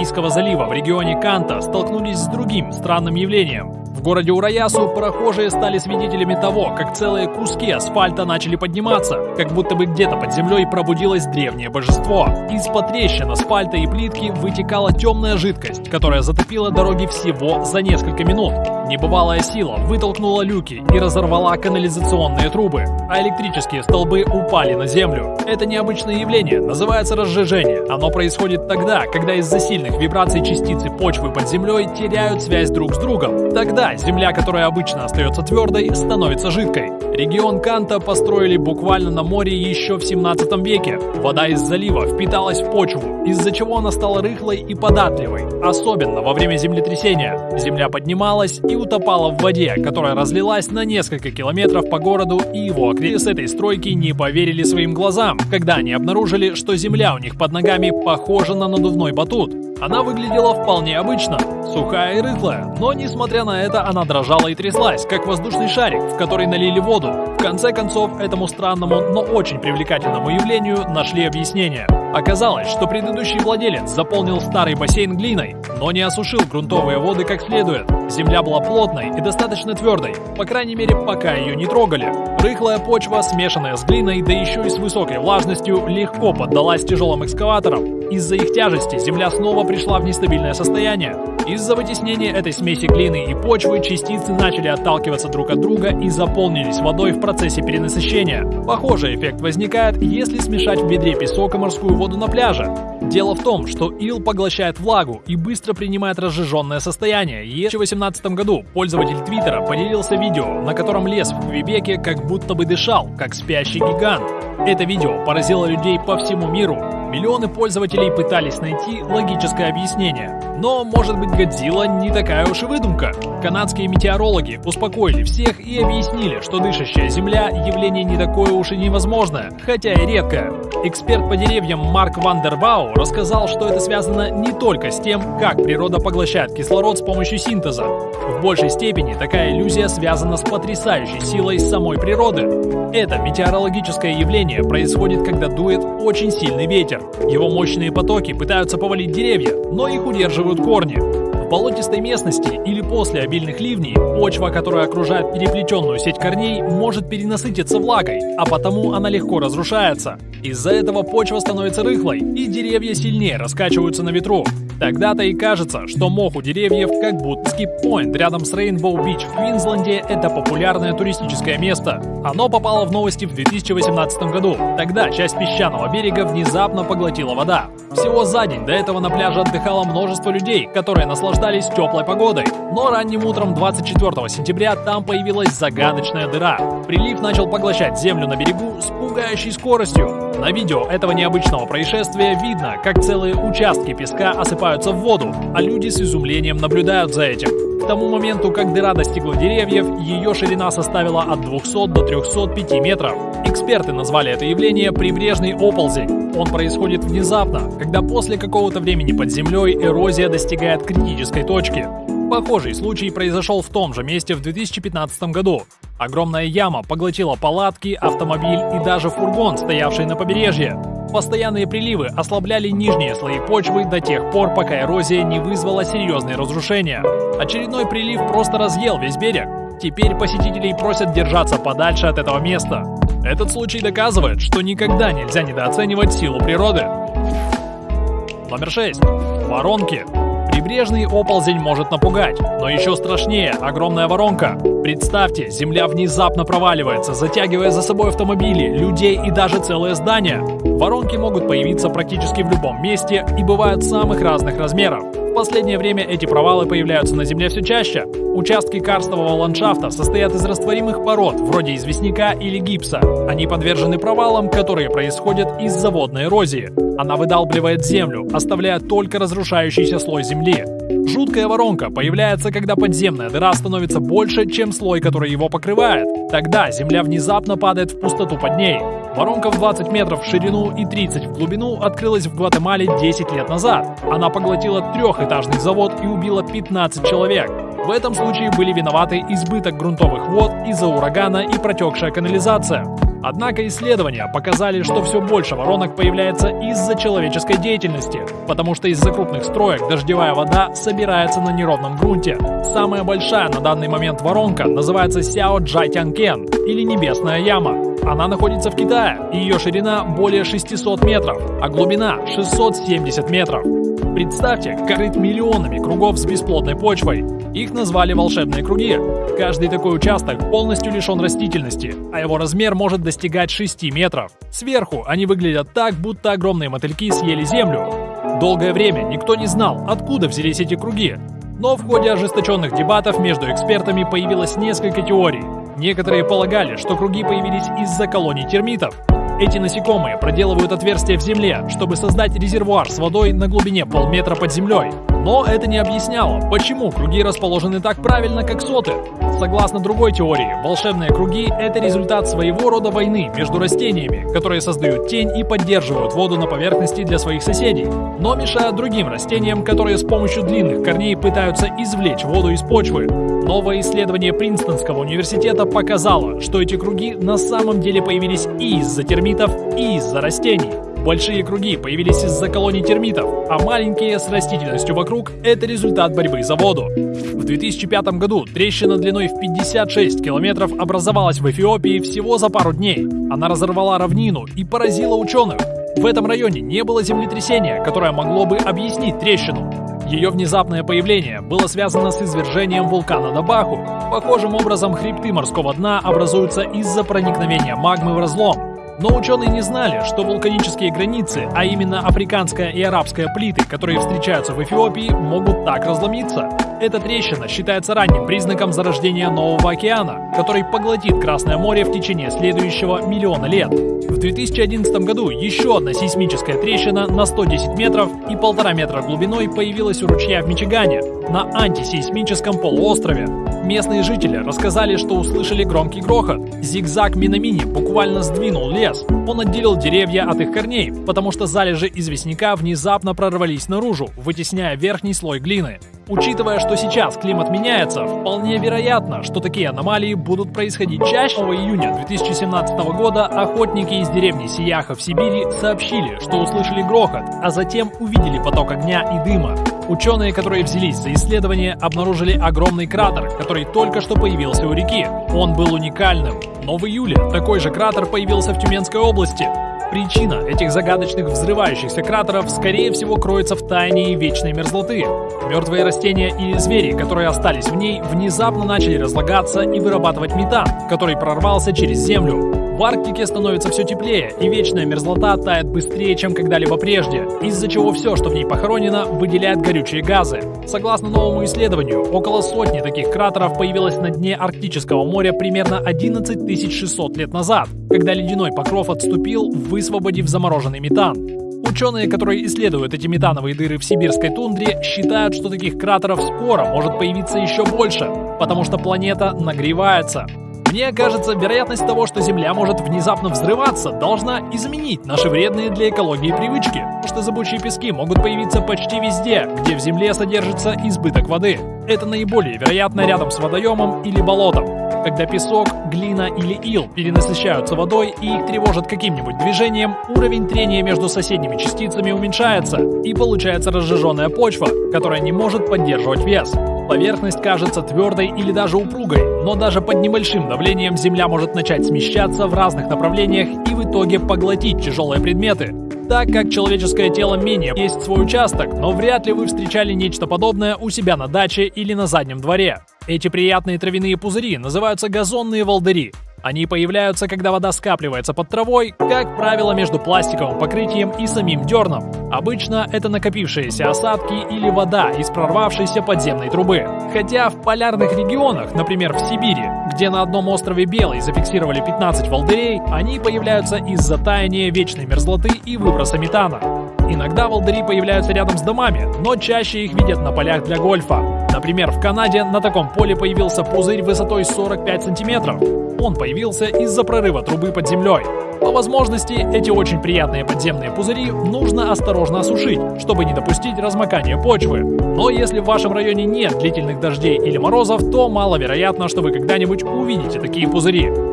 Каспийского залива в регионе Канта столкнулись с другим странным явлением. В городе Ураясу прохожие стали свидетелями того, как целые куски асфальта начали подниматься, как будто бы где-то под землей пробудилось древнее божество. Из-под трещин асфальта и плитки вытекала темная жидкость, которая затопила дороги всего за несколько минут. Небывалая сила вытолкнула люки и разорвала канализационные трубы, а электрические столбы упали на землю. Это необычное явление называется разжижение. Оно происходит тогда, когда из-за сильных вибраций частицы почвы под землей теряют связь друг с другом. Тогда земля, которая обычно остается твердой, становится жидкой. Регион Канта построили буквально на море еще в 17 веке. Вода из залива впиталась в почву, из-за чего она стала рыхлой и податливой, особенно во время землетрясения. Земля поднималась и утопала в воде, которая разлилась на несколько километров по городу и его окрестностям. С этой стройки не поверили своим глазам, когда они обнаружили, что земля у них под ногами похожа на надувной батут. Она выглядела вполне обычно, сухая и рыхлая, но несмотря на это она дрожала и тряслась, как воздушный шарик, в который налили воду. В конце концов, этому странному, но очень привлекательному явлению нашли объяснение. Оказалось, что предыдущий владелец заполнил старый бассейн глиной, но не осушил грунтовые воды как следует. Земля была плотной и достаточно твердой, по крайней мере, пока ее не трогали. Рыхлая почва, смешанная с глиной, да еще и с высокой влажностью, легко поддалась тяжелым экскаваторам. Из-за их тяжести земля снова пришла в нестабильное состояние. Из-за вытеснения этой смеси глины и почвы частицы начали отталкиваться друг от друга и заполнились водой в процессе перенасыщения. Похожий эффект возникает, если смешать в ведре песок и морскую воду на пляже. Дело в том, что ил поглощает влагу и быстро принимает разжиженное состояние. И в 2018 году пользователь Твиттера поделился видео, на котором лес в Квебеке как будто бы дышал, как спящий гигант. Это видео поразило людей по всему миру, Миллионы пользователей пытались найти логическое объяснение. Но, может быть, Годзилла не такая уж и выдумка. Канадские метеорологи успокоили всех и объяснили, что дышащая Земля – явление не такое уж и невозможное, хотя и редкое. Эксперт по деревьям Марк Вандербау рассказал, что это связано не только с тем, как природа поглощает кислород с помощью синтеза. В большей степени такая иллюзия связана с потрясающей силой самой природы. Это метеорологическое явление происходит, когда дует очень сильный ветер. Его мощные потоки пытаются повалить деревья, но их удерживают корни. Болотистой местности или после обильных ливней почва, которая окружает переплетенную сеть корней, может перенасытиться влагой, а потому она легко разрушается. Из-за этого почва становится рыхлой, и деревья сильнее раскачиваются на ветру. Тогда-то и кажется, что мох у деревьев как будто Инскип-Поинт рядом с Рейнбоу-Бич в Квинсленде – это популярное туристическое место. Оно попало в новости в 2018 году. Тогда часть песчаного берега внезапно поглотила вода. Всего за день до этого на пляже отдыхало множество людей, которые наслаждались теплой погодой. Но ранним утром 24 сентября там появилась загадочная дыра. Прилив начал поглощать землю на берегу с пугающей скоростью. На видео этого необычного происшествия видно, как целые участки песка осыпаются в воду, а люди с изумлением наблюдают за этим. К тому моменту, как дыра достигла деревьев, ее ширина составила от 200 до 305 метров. Эксперты назвали это явление прибрежный оползень. Он происходит внезапно, когда после какого-то времени под землей эрозия достигает критической точки. Похожий случай произошел в том же месте в 2015 году. Огромная яма поглотила палатки, автомобиль и даже фургон, стоявший на побережье. Постоянные приливы ослабляли нижние слои почвы до тех пор, пока эрозия не вызвала серьезные разрушения. Очередной прилив просто разъел весь берег. Теперь посетителей просят держаться подальше от этого места. Этот случай доказывает, что никогда нельзя недооценивать силу природы. Номер 6. Воронки. Прибрежный оползень может напугать, но еще страшнее – огромная воронка. Представьте, земля внезапно проваливается, затягивая за собой автомобили, людей и даже целые здания. Воронки могут появиться практически в любом месте и бывают самых разных размеров. В последнее время эти провалы появляются на Земле все чаще. Участки карстового ландшафта состоят из растворимых пород, вроде известняка или гипса. Они подвержены провалам, которые происходят из-за водной эрозии. Она выдалбливает землю, оставляя только разрушающийся слой земли. Жуткая воронка появляется, когда подземная дыра становится больше, чем слой, который его покрывает. Тогда земля внезапно падает в пустоту под ней. Воронка в 20 метров в ширину и 30 в глубину открылась в Гватемале 10 лет назад. Она поглотила трехэтажный завод и убила 15 человек. В этом случае были виноваты избыток грунтовых вод из-за урагана и протекшая канализация. Однако исследования показали, что все больше воронок появляется из-за человеческой деятельности, потому что из-за крупных строек дождевая вода собирается на неровном грунте. Самая большая на данный момент воронка называется Сяо Джайтянкен или Небесная яма. Она находится в Китае, и ее ширина более 600 метров, а глубина 670 метров. Представьте, крыт миллионами кругов с бесплодной почвой. Их назвали волшебные круги. Каждый такой участок полностью лишен растительности, а его размер может достигать 6 метров. Сверху они выглядят так, будто огромные мотыльки съели землю. Долгое время никто не знал, откуда взялись эти круги. Но в ходе ожесточенных дебатов между экспертами появилось несколько теорий. Некоторые полагали, что круги появились из-за колоний термитов, эти насекомые проделывают отверстия в земле, чтобы создать резервуар с водой на глубине полметра под землей. Но это не объясняло, почему круги расположены так правильно, как соты. Согласно другой теории, волшебные круги – это результат своего рода войны между растениями, которые создают тень и поддерживают воду на поверхности для своих соседей, но мешают другим растениям, которые с помощью длинных корней пытаются извлечь воду из почвы. Новое исследование Принстонского университета показало, что эти круги на самом деле появились и из-за термитов, и из-за растений. Большие круги появились из-за колоний термитов, а маленькие с растительностью вокруг – это результат борьбы за воду. В 2005 году трещина длиной в 56 километров образовалась в Эфиопии всего за пару дней. Она разорвала равнину и поразила ученых. В этом районе не было землетрясения, которое могло бы объяснить трещину. Ее внезапное появление было связано с извержением вулкана Дабаху. Похожим образом хребты морского дна образуются из-за проникновения магмы в разлом. Но ученые не знали, что вулканические границы, а именно африканская и арабская плиты, которые встречаются в Эфиопии, могут так разломиться. Эта трещина считается ранним признаком зарождения нового океана, который поглотит Красное море в течение следующего миллиона лет. В 2011 году еще одна сейсмическая трещина на 110 метров и полтора метра глубиной появилась у ручья в Мичигане, на антисейсмическом полуострове. Местные жители рассказали, что услышали громкий грохот. Зигзаг Минамини буквально сдвинул лес. Он отделил деревья от их корней, потому что залежи известняка внезапно прорвались наружу, вытесняя верхний слой глины. Учитывая, что сейчас климат меняется, вполне вероятно, что такие аномалии будут происходить чаще. 2 июня 2017 года охотники из деревни Сияха в Сибири сообщили, что услышали грохот, а затем увидели поток огня и дыма. Ученые, которые взялись за исследование, обнаружили огромный кратер, который только что появился у реки. Он был уникальным. Но в июле такой же кратер появился в Тюменской области. Причина этих загадочных взрывающихся кратеров, скорее всего, кроется в тайне вечной мерзлоты. Мертвые растения или звери, которые остались в ней, внезапно начали разлагаться и вырабатывать метан, который прорвался через землю. В Арктике становится все теплее, и вечная мерзлота тает быстрее, чем когда-либо прежде, из-за чего все, что в ней похоронено, выделяет горючие газы. Согласно новому исследованию, около сотни таких кратеров появилось на дне Арктического моря примерно 11 600 лет назад, когда ледяной покров отступил, высвободив замороженный метан. Ученые, которые исследуют эти метановые дыры в сибирской тундре, считают, что таких кратеров скоро может появиться еще больше, потому что планета нагревается. Мне кажется, вероятность того, что Земля может внезапно взрываться, должна изменить наши вредные для экологии привычки, потому что зыбучие пески могут появиться почти везде, где в Земле содержится избыток воды. Это наиболее вероятно рядом с водоемом или болотом. Когда песок, глина или ил перенасыщаются водой и их тревожат каким-нибудь движением, уровень трения между соседними частицами уменьшается, и получается разжиженная почва, которая не может поддерживать вес. Поверхность кажется твердой или даже упругой, но даже под небольшим давлением Земля может начать смещаться в разных направлениях в итоге поглотить тяжелые предметы. Так как человеческое тело менее есть свой участок, но вряд ли вы встречали нечто подобное у себя на даче или на заднем дворе. Эти приятные травяные пузыри называются газонные волдыри. Они появляются, когда вода скапливается под травой, как правило, между пластиковым покрытием и самим дерном. Обычно это накопившиеся осадки или вода из прорвавшейся подземной трубы. Хотя в полярных регионах, например в Сибири, где на одном острове Белый зафиксировали 15 волдырей, они появляются из-за таяния вечной мерзлоты и выброса метана. Иногда волдыри появляются рядом с домами, но чаще их видят на полях для гольфа. Например, в Канаде на таком поле появился пузырь высотой 45 сантиметров. Он появился из-за прорыва трубы под землей. По возможности, эти очень приятные подземные пузыри нужно осторожно осушить, чтобы не допустить размокания почвы. Но если в вашем районе нет длительных дождей или морозов, то маловероятно, что вы когда-нибудь увидите такие пузыри.